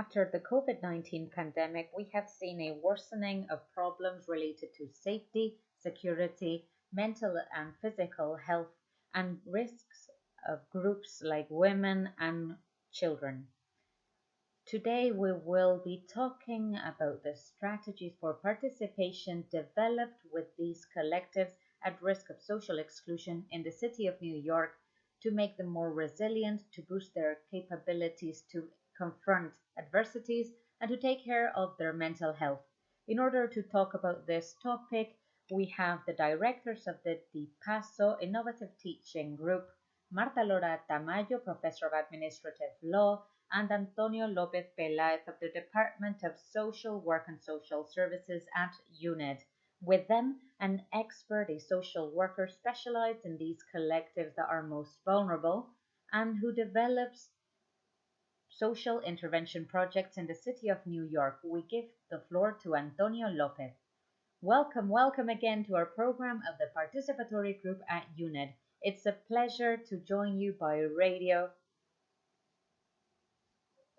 After the COVID 19 pandemic, we have seen a worsening of problems related to safety, security, mental and physical health, and risks of groups like women and children. Today, we will be talking about the strategies for participation developed with these collectives at risk of social exclusion in the city of New York to make them more resilient, to boost their capabilities to confront adversities, and to take care of their mental health. In order to talk about this topic, we have the directors of the DIPASO Innovative Teaching Group, Marta Lora Tamayo, Professor of Administrative Law, and Antonio Lopez Pelaez of the Department of Social Work and Social Services at UNED. With them, an expert, a social worker specialized in these collectives that are most vulnerable and who develops social intervention projects in the city of New York. We give the floor to Antonio Lopez. Welcome, welcome again to our program of the participatory group at UNED. It's a pleasure to join you by radio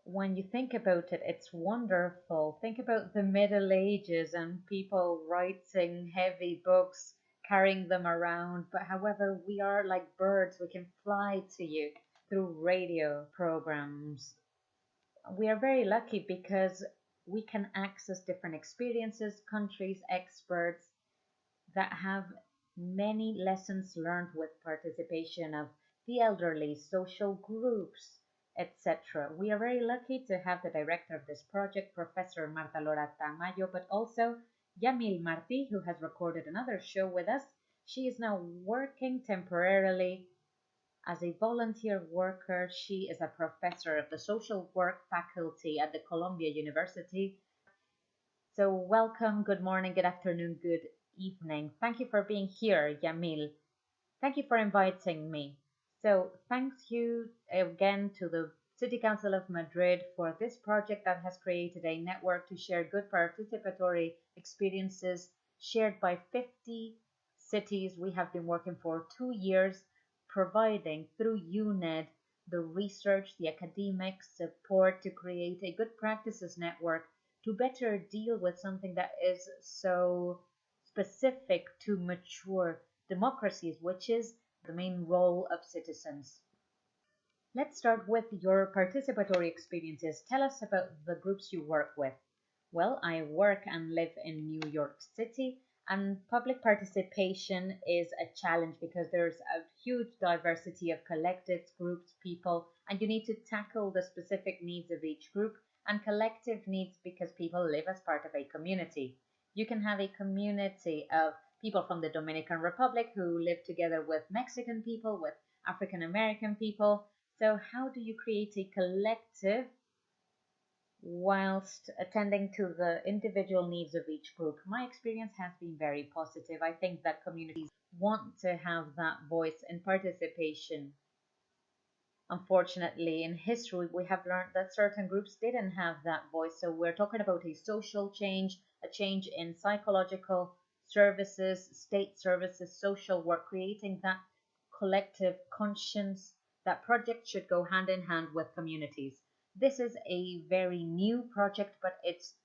when you think about it, it's wonderful. Think about the Middle Ages and people writing heavy books, carrying them around. But however, we are like birds, we can fly to you through radio programs. We are very lucky because we can access different experiences, countries, experts that have many lessons learned with participation of the elderly, social groups, etc. We are very lucky to have the director of this project, Professor Marta Lora Tamayo, but also Yamil Marti, who has recorded another show with us. She is now working temporarily as a volunteer worker. She is a professor of the social work faculty at the Columbia University. So, welcome, good morning, good afternoon, good evening. Thank you for being here, Yamil. Thank you for inviting me. So thanks you again to the City Council of Madrid for this project that has created a network to share good participatory experiences shared by 50 cities. We have been working for two years providing through UNED the research, the academic support to create a good practices network to better deal with something that is so specific to mature democracies, which is the main role of citizens. Let's start with your participatory experiences. Tell us about the groups you work with. Well, I work and live in New York City, and public participation is a challenge because there's a huge diversity of collectives, groups, people, and you need to tackle the specific needs of each group and collective needs because people live as part of a community. You can have a community of people from the Dominican Republic who live together with Mexican people, with African American people. So, how do you create a collective whilst attending to the individual needs of each group? My experience has been very positive. I think that communities want to have that voice and participation. Unfortunately, in history, we have learned that certain groups didn't have that voice. So, we're talking about a social change, a change in psychological services, state services, social work, creating that collective conscience. That project should go hand in hand with communities. This is a very new project, but it's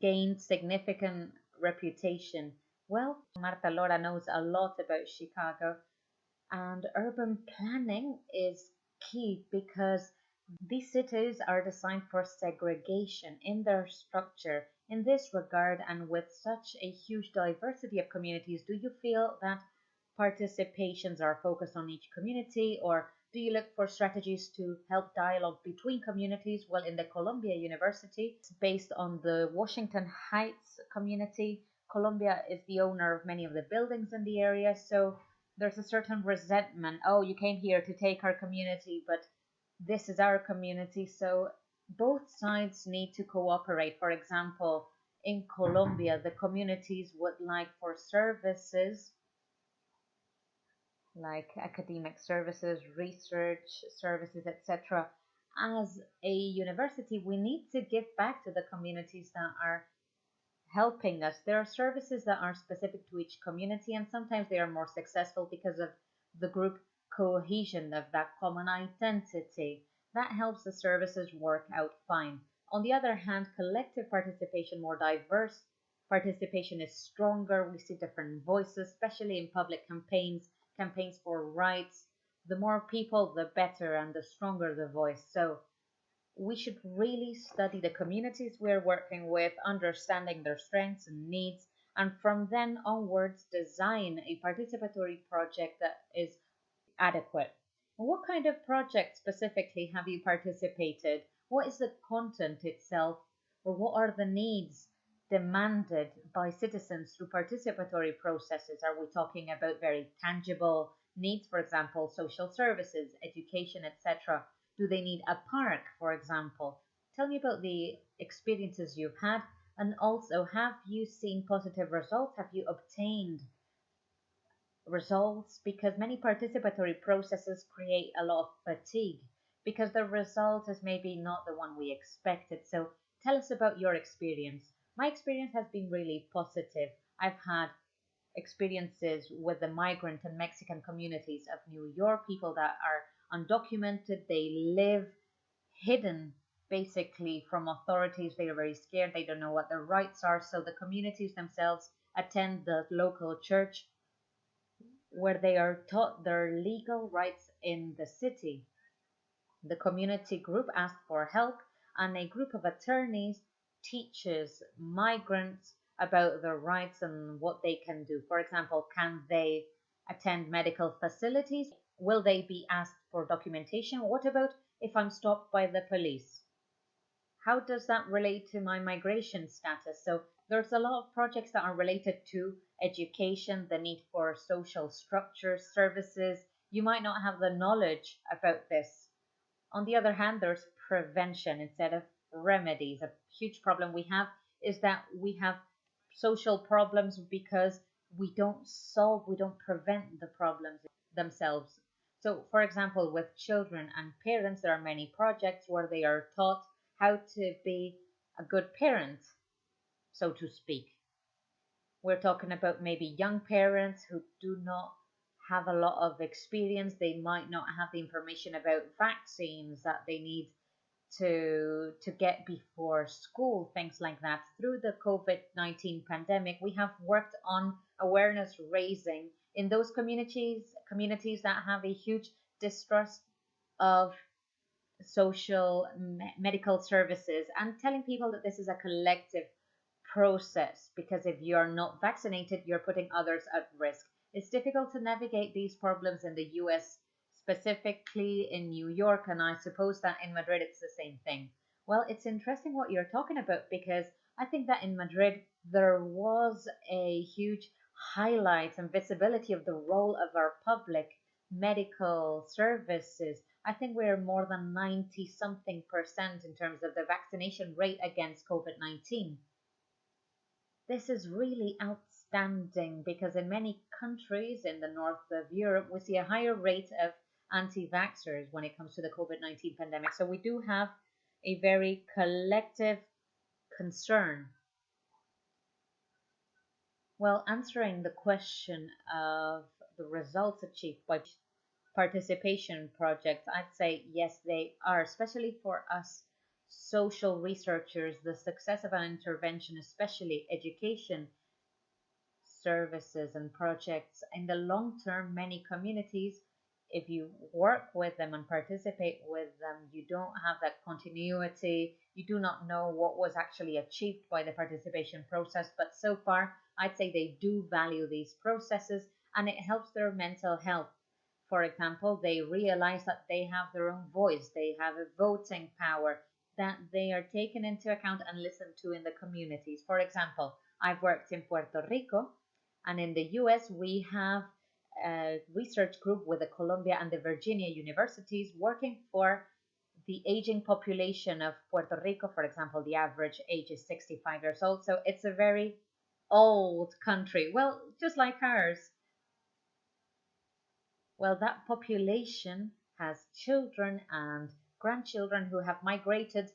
gained significant reputation. Well, Marta Lora knows a lot about Chicago, and urban planning is key because these cities are designed for segregation in their structure in this regard, and with such a huge diversity of communities, do you feel that participations are focused on each community, or do you look for strategies to help dialogue between communities? Well, in the Columbia University, it's based on the Washington Heights community. Columbia is the owner of many of the buildings in the area, so there's a certain resentment. Oh, you came here to take our community, but this is our community. So both sides need to cooperate. For example, in Columbia, the communities would like for services like academic services, research services, etc. As a university, we need to give back to the communities that are helping us. There are services that are specific to each community, and sometimes they are more successful because of the group cohesion of that common identity. That helps the services work out fine. On the other hand, collective participation, more diverse participation is stronger. We see different voices, especially in public campaigns, campaigns for rights. The more people, the better, and the stronger the voice. So we should really study the communities we're working with, understanding their strengths and needs, and from then onwards, design a participatory project that is adequate. What kind of project specifically have you participated? What is the content itself, or what are the needs demanded by citizens through participatory processes? Are we talking about very tangible needs, for example, social services, education, etc.? Do they need a park, for example? Tell me about the experiences you've had and also have you seen positive results? Have you obtained results? Because many participatory processes create a lot of fatigue because the result is maybe not the one we expected. So tell us about your experience. My experience has been really positive. I've had experiences with the migrant and Mexican communities of New York, people that are undocumented, they live hidden basically from authorities. They are very scared, they don't know what their rights are. So the communities themselves attend the local church where they are taught their legal rights in the city. The community group asked for help, and a group of attorneys teaches migrants about their rights and what they can do. For example, can they attend medical facilities? Will they be asked for documentation? What about if I'm stopped by the police? How does that relate to my migration status? So there's a lot of projects that are related to education, the need for social structures, services. You might not have the knowledge about this. On the other hand, there's prevention instead of remedies. A huge problem we have is that we have social problems because we don't solve, we don't prevent the problems themselves. So, for example, with children and parents, there are many projects where they are taught how to be a good parent, so to speak. We're talking about maybe young parents who do not have a lot of experience. They might not have the information about vaccines that they need to to get before school, things like that. Through the COVID-19 pandemic, we have worked on awareness raising in those communities communities that have a huge distrust of social me- medical services and telling people that this is a collective process because if you are not vaccinated, you're putting others at risk. It's difficult to navigate these problems in the US, specifically in New York, and I suppose that in Madrid it's the same thing. Well, it's interesting what you're talking about because I think that in Madrid there was a huge highlight and visibility of the role of our public medical services. I think we're more than 90 something percent in terms of the vaccination rate against COVID 19. This is really outstanding because in many countries in the north of Europe, we see a higher rate of anti vaxxers when it comes to the COVID 19 pandemic. So we do have a very collective concern well, answering the question of the results achieved by participation projects, I'd say yes, they are, especially for us social researchers. The success of an intervention, especially education services and projects, in the long term, many communities, if you work with them and participate with them, you don't have that continuity. You do not know what was actually achieved by the participation process, but so far, I'd say they do value these processes and it helps their mental health. For example, they realize that they have their own voice, they have a voting power, that they are taken into account and listened to in the communities. For example, I've worked in Puerto Rico and in the US we have a research group with the Columbia and the Virginia universities working for the aging population of Puerto Rico, for example, the average age is 65 years old. So it's a very old country. Well, just like ours. Well, that population has children and grandchildren who have migrated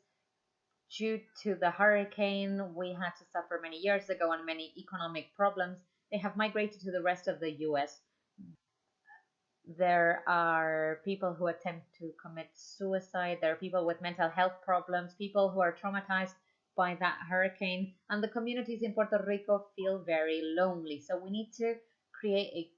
due to the hurricane we had to suffer many years ago and many economic problems. They have migrated to the rest of the US. There are people who attempt to commit suicide. There are people with mental health problems, people who are traumatized by that hurricane. And the communities in Puerto Rico feel very lonely. So we need to create a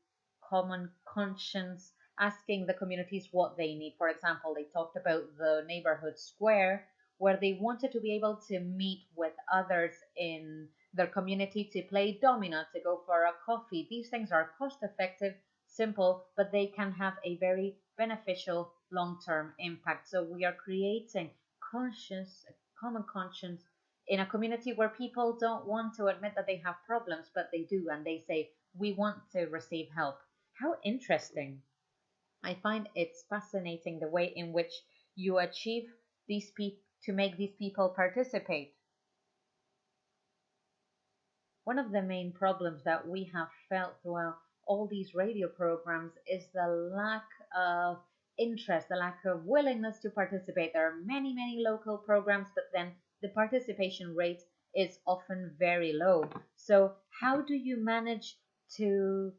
common conscience, asking the communities what they need. For example, they talked about the neighborhood square where they wanted to be able to meet with others in their community to play domino, to go for a coffee. These things are cost effective, simple, but they can have a very beneficial long term impact. So we are creating conscious, common conscience in a community where people don't want to admit that they have problems, but they do, and they say, We want to receive help. How interesting. I find it's fascinating the way in which you achieve these people to make these people participate. One of the main problems that we have felt throughout all these radio programs is the lack of interest, the lack of willingness to participate. There are many, many local programs, but then the participation rate is often very low. So, how do you manage to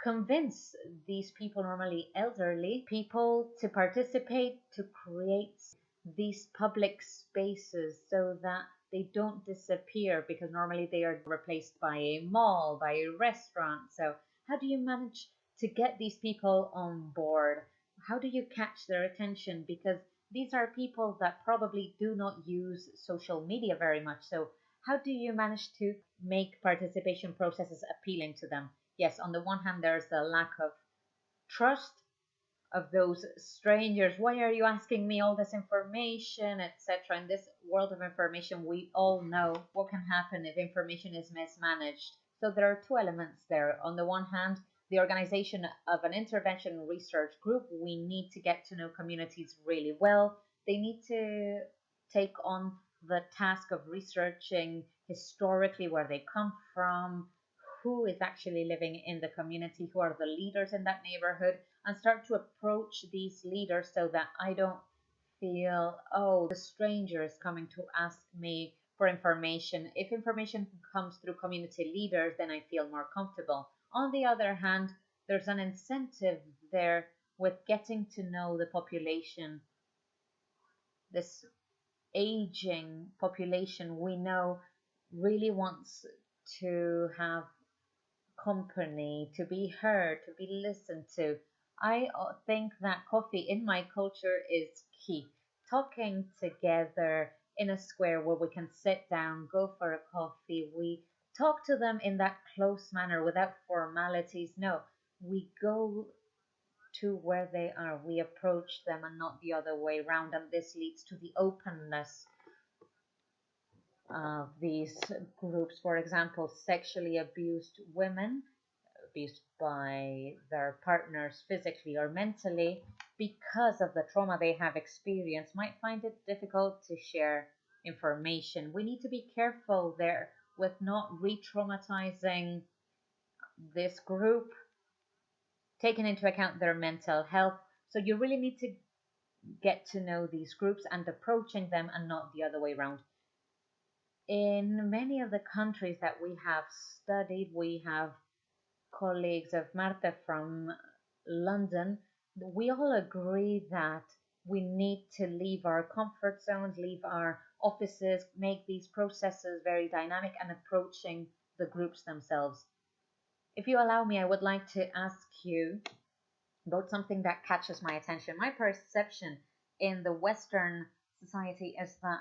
convince these people, normally elderly people, to participate, to create these public spaces so that they don't disappear because normally they are replaced by a mall, by a restaurant. So, how do you manage to get these people on board? How do you catch their attention? Because these are people that probably do not use social media very much. So, how do you manage to make participation processes appealing to them? Yes, on the one hand, there's the lack of trust of those strangers. Why are you asking me all this information, etc.? In this world of information, we all know what can happen if information is mismanaged. So there are two elements there. On the one hand, the organization of an intervention research group, we need to get to know communities really well. They need to take on the task of researching historically where they come from, who is actually living in the community, who are the leaders in that neighborhood, and start to approach these leaders so that I don't feel, oh, the stranger is coming to ask me for information. If information comes through community leaders, then I feel more comfortable. On the other hand, there's an incentive there with getting to know the population. This aging population we know really wants to have company, to be heard, to be listened to. I uh, think that coffee in my culture is key. Talking together in a square where we can sit down, go for a coffee, we talk to them in that close manner without formalities. No, we go to where they are, we approach them and not the other way around, and this leads to the openness of these groups. For example, sexually abused women abused by their partners physically or mentally because of the trauma they have experienced might find it difficult to share information. We need to be careful there with not re traumatizing this group, taking into account their mental health. So you really need to get to know these groups and approaching them and not the other way around. In many of the countries that we have studied, we have colleagues of Marta from London, we all agree that we need to leave our comfort zones, leave our offices, make these processes very dynamic and approaching the groups themselves. If you allow me, I would like to ask you about something that catches my attention. My perception in the Western society is that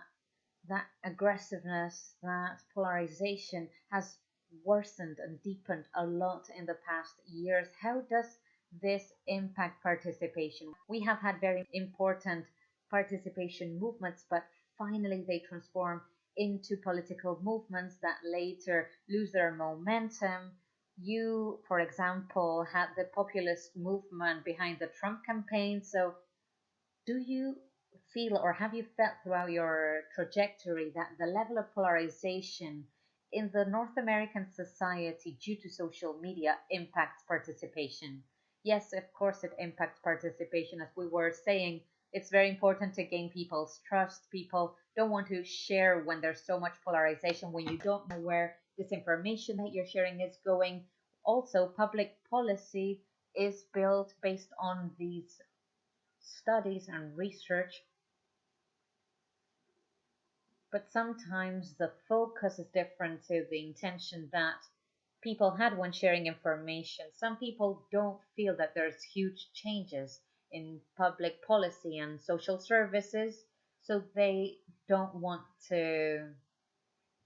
that aggressiveness, that polarization has worsened and deepened a lot in the past years. How does this impact participation? We have had very important participation movements, but finally they transform into political movements that later lose their momentum. You, for example, had the populist movement behind the Trump campaign. So, do you feel or have you felt throughout your trajectory that the level of polarization in the North American society due to social media impacts participation. Yes, of course, it impacts participation. As we were saying, it's very important to gain people's trust. People don't want to share when there's so much polarization, when you don't know where this information that you're sharing is going. Also, public policy is built based on these studies and research. But sometimes the focus is different to the intention that people had when sharing information. Some people don't feel that there's huge changes in public policy and social services, so they don't want to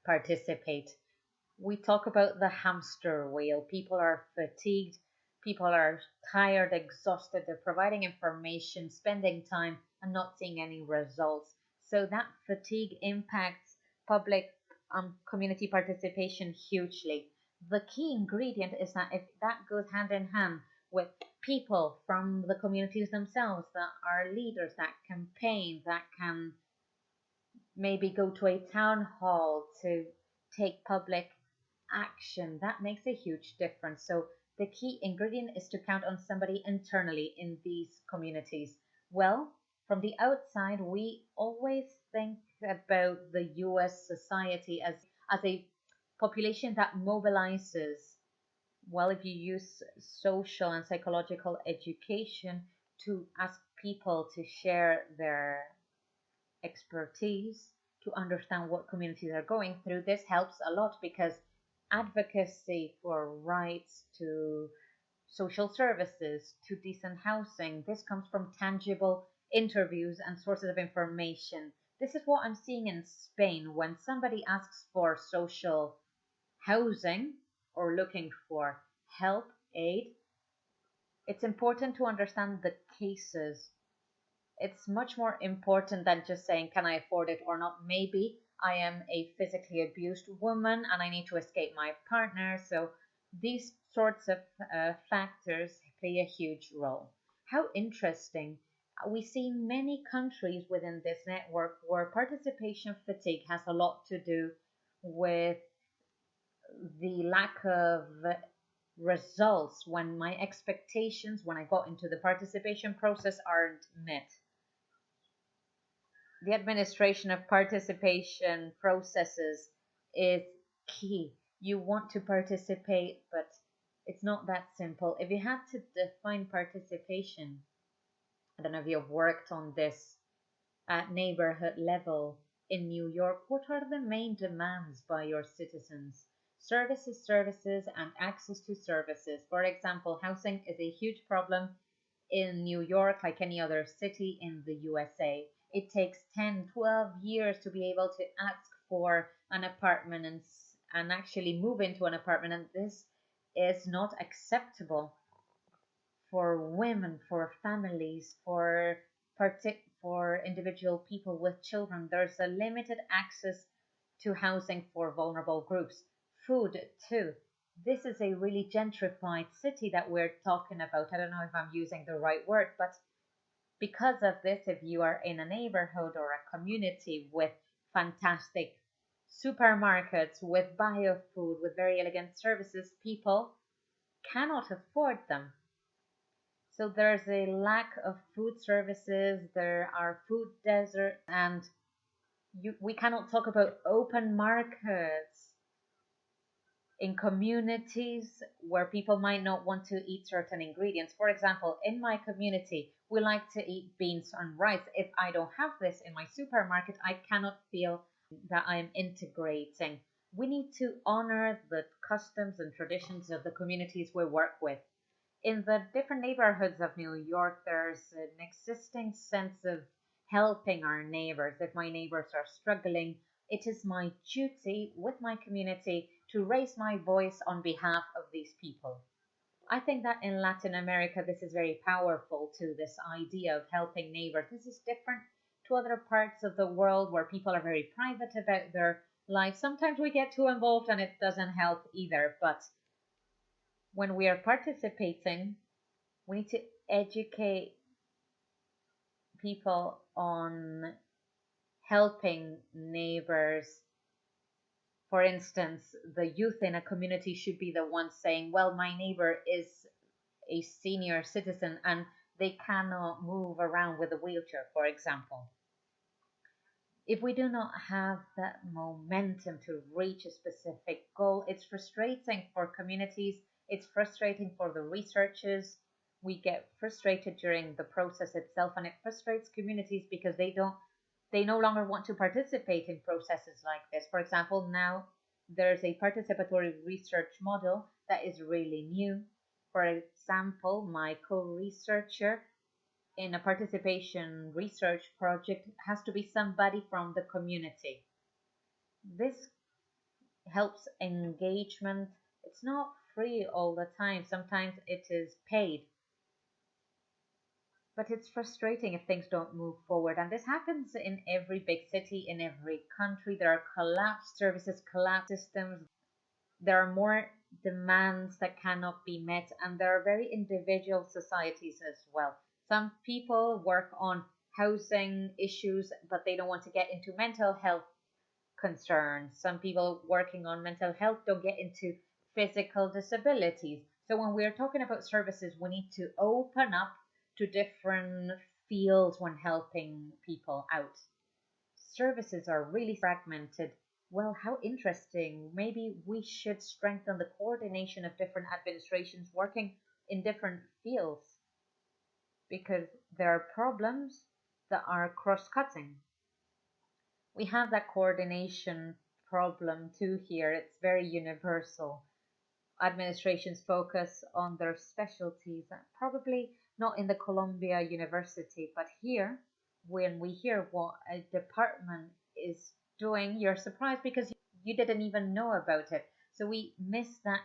participate. We talk about the hamster wheel. People are fatigued, people are tired, exhausted, they're providing information, spending time, and not seeing any results. So that fatigue impacts public um, community participation hugely. The key ingredient is that if that goes hand in hand with people from the communities themselves that are leaders that campaign that can maybe go to a town hall to take public action that makes a huge difference. So the key ingredient is to count on somebody internally in these communities. Well from the outside we always think about the US society as as a population that mobilizes. Well if you use social and psychological education to ask people to share their expertise to understand what communities are going through this helps a lot because advocacy for rights to social services to decent housing this comes from tangible interviews and sources of information this is what i'm seeing in spain when somebody asks for social housing or looking for help, aid, it's important to understand the cases. It's much more important than just saying, Can I afford it or not? Maybe I am a physically abused woman and I need to escape my partner. So these sorts of uh, factors play a huge role. How interesting. We see many countries within this network where participation fatigue has a lot to do with the lack of results when my expectations when I got into the participation process aren't met. The administration of participation processes is key. You want to participate, but it's not that simple. If you had to define participation, I don't know if you've worked on this at neighborhood level in New York, what are the main demands by your citizens? services, services, and access to services. For example, housing is a huge problem in New York, like any other city in the USA. It takes 10, 12 years to be able to ask for an apartment and, and actually move into an apartment, and this is not acceptable for women, for families, for partic- for individual people with children. There's a limited access to housing for vulnerable groups food too. This is a really gentrified city that we're talking about. I don't know if I'm using the right word, but because of this, if you are in a neighborhood or a community with fantastic supermarkets, with bio food, with very elegant services, people cannot afford them. So there's a lack of food services, there are food deserts, and you, we cannot talk about open markets in communities where people might not want to eat certain ingredients. For example, in my community, we like to eat beans and rice. If I don't have this in my supermarket, I cannot feel that I am integrating. We need to honor the customs and traditions of the communities we work with. In the different neighborhoods of New York, there's an existing sense of helping our neighbors. If my neighbors are struggling, it is my duty with my community to raise my voice on behalf of these people. I think that in Latin America, this is very powerful to this idea of helping neighbors. This is different to other parts of the world where people are very private about their life. Sometimes we get too involved and it doesn't help either. But when we are participating, we need to educate people on helping neighbors for instance, the youth in a community should be the ones saying, well, my neighbor is a senior citizen and they cannot move around with a wheelchair, for example. If we do not have that momentum to reach a specific goal, it's frustrating for communities, it's frustrating for the researchers, we get frustrated during the process itself and it frustrates communities because they don't they no longer want to participate in processes like this. For example now there's a participatory research model that is really new. For example my co-researcher in a participation research project has to be somebody from the community. This helps engagement. It's not free all the time sometimes it is paid but it's frustrating if things don't move forward. And this happens in every big city, in every country. There are collapsed services, collapsed systems. There are more demands that cannot be met, and there are very individual societies as well. Some people work on housing issues, but they don't want to get into mental health concerns. Some people working on mental health don't get into physical disabilities. So when we're talking about services, we need to open up to different fields when helping people out. Services are really fragmented. Well, how interesting. Maybe we should strengthen the coordination of different administrations working in different fields because there are problems that are cross cutting. We have that coordination problem too here. It's very universal. Administrations focus on their specialties probably not in the Columbia University, but here, when we hear what a department is doing, you're surprised because you didn't even know about it. So we miss that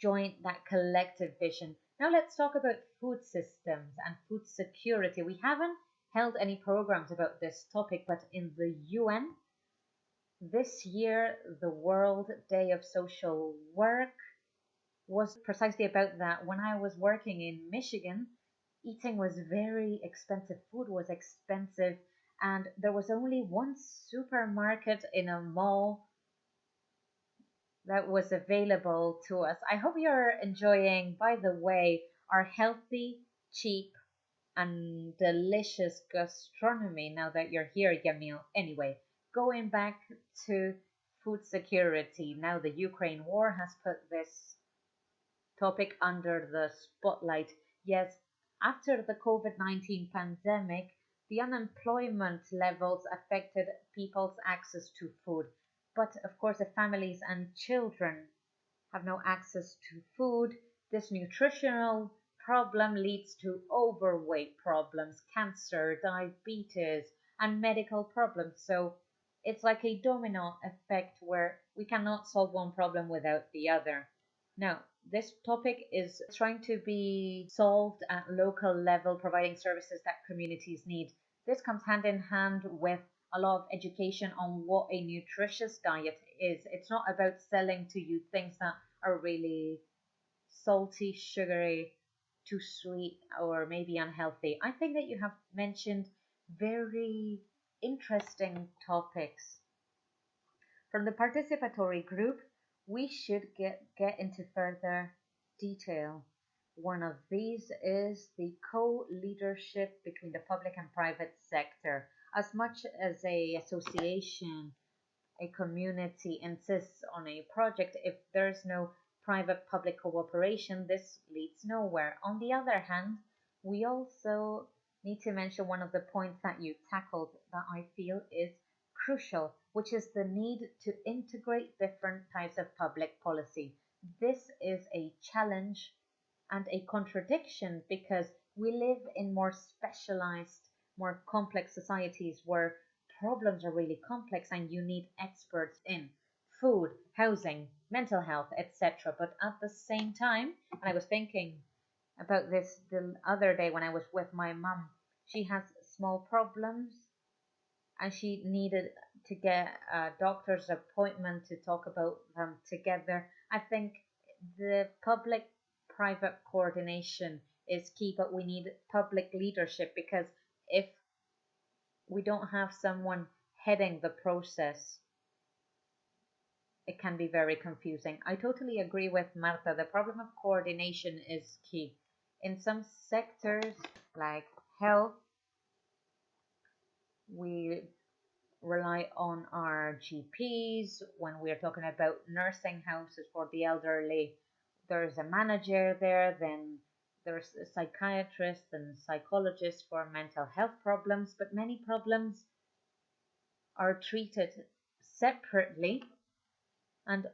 joint, that collective vision. Now let's talk about food systems and food security. We haven't held any programs about this topic, but in the UN, this year, the World Day of Social Work was precisely about that. When I was working in Michigan, eating was very expensive, food was expensive, and there was only one supermarket in a mall that was available to us. I hope you're enjoying, by the way, our healthy, cheap, and delicious gastronomy now that you're here, Yamil. Anyway, going back to food security. Now the Ukraine war has put this topic under the spotlight. Yes, after the COVID 19 pandemic, the unemployment levels affected people's access to food. But of course, if families and children have no access to food, this nutritional problem leads to overweight problems, cancer, diabetes, and medical problems. So it's like a domino effect where we cannot solve one problem without the other. Now, this topic is trying to be solved at local level, providing services that communities need. This comes hand in hand with a lot of education on what a nutritious diet is. It's not about selling to you things that are really salty, sugary, too sweet, or maybe unhealthy. I think that you have mentioned very interesting topics. From the participatory group, we should get, get into further detail. One of these is the co-leadership between the public and private sector. As much as a association, a community insists on a project, if there's no private-public cooperation, this leads nowhere. On the other hand, we also need to mention one of the points that you tackled that I feel is crucial, which is the need to integrate different types of public policy. This is a challenge and a contradiction because we live in more specialized, more complex societies where problems are really complex and you need experts in food, housing, mental health, etc. But at the same time, and I was thinking about this the other day when I was with my mum, she has small problems and she needed to get a doctor's appointment to talk about them together. I think the public private coordination is key, but we need public leadership because if we don't have someone heading the process, it can be very confusing. I totally agree with Marta. The problem of coordination is key. In some sectors like health, we rely on our GPs when we're talking about nursing houses for the elderly. There's a manager there, then There's psychiatrists and psychologists for mental health problems, but many problems are treated separately and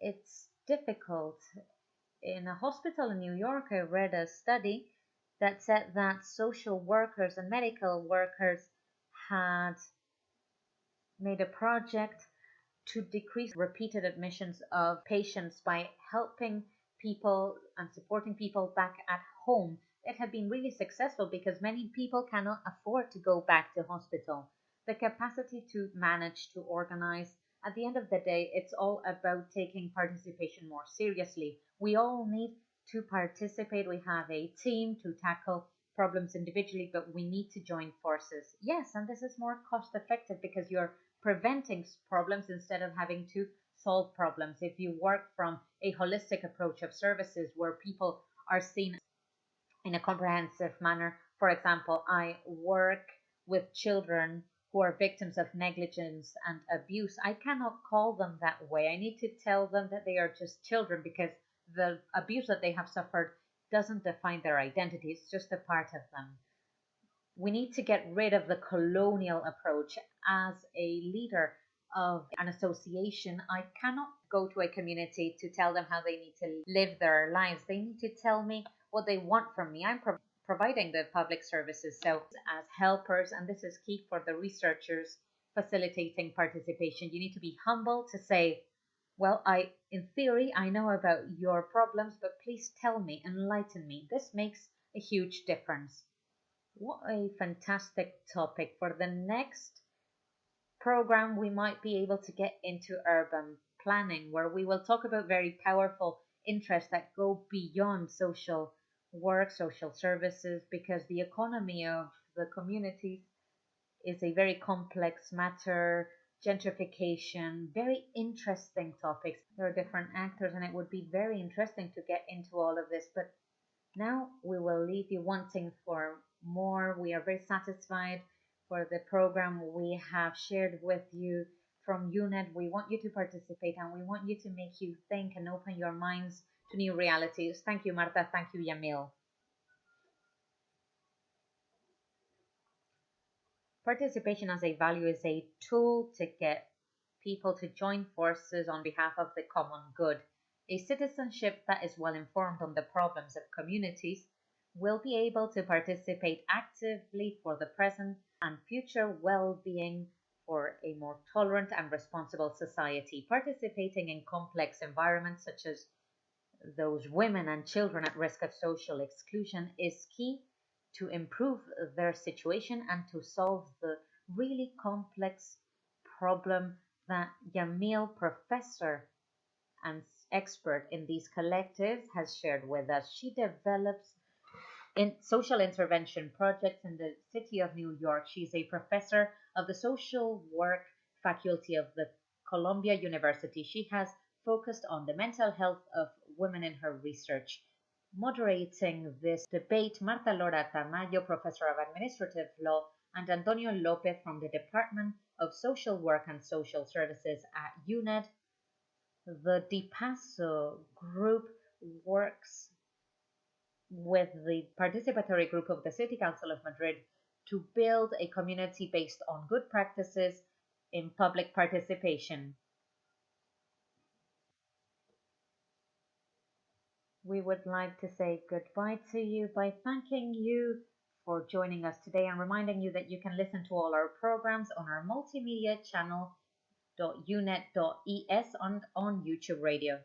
it's difficult. In a hospital in New York, I read a study that said that social workers and medical workers had made a project to decrease repeated admissions of patients by helping people and supporting people back at home. It had been really successful because many people cannot afford to go back to hospital. The capacity to manage, to organize, at the end of the day, it's all about taking participation more seriously. We all need to participate. We have a team to tackle problems individually, but we need to join forces. Yes, and this is more cost effective because you're preventing problems instead of having to solve problems. If you work from a holistic approach of services where people are seen in a comprehensive manner, for example, I work with children who are victims of negligence and abuse. I cannot call them that way. I need to tell them that they are just children because the abuse that they have suffered doesn't define their identity, it's just a part of them. We need to get rid of the colonial approach. As a leader of an association, I cannot go to a community to tell them how they need to live their lives. They need to tell me what they want from me. I'm pro- providing the public services. So, as helpers, and this is key for the researchers facilitating participation, you need to be humble to say, well, I, in theory, I know about your problems, but please tell me, enlighten me. This makes a huge difference. What a fantastic topic. For the next program, we might be able to get into urban planning, where we will talk about very powerful interests that go beyond social work, social services, because the economy of the communities is a very complex matter. Gentrification, very interesting topics. There are different actors, and it would be very interesting to get into all of this. But now we will leave you wanting for more. We are very satisfied for the program we have shared with you from UNED. We want you to participate and we want you to make you think and open your minds to new realities. Thank you, Marta. Thank you, Yamil. Participation as a value is a tool to get people to join forces on behalf of the common good. A citizenship that is well informed on the problems of communities will be able to participate actively for the present and future well being for a more tolerant and responsible society. Participating in complex environments such as those women and children at risk of social exclusion is key to improve their situation and to solve the really complex problem that Yamil, professor and expert in these collectives, has shared with us. She develops in social intervention projects in the city of New York. She's a professor of the social work faculty of the Columbia University. She has focused on the mental health of women in her research. Moderating this debate, Marta Lora Tamayo, professor of administrative law, and Antonio Lopez from the Department of Social Work and Social Services at UNED. The DiPasso group works with the participatory group of the City Council of Madrid to build a community based on good practices in public participation. We would like to say goodbye to you by thanking you for joining us today and reminding you that you can listen to all our programs on our multimedia channel .uned.es on, on YouTube Radio.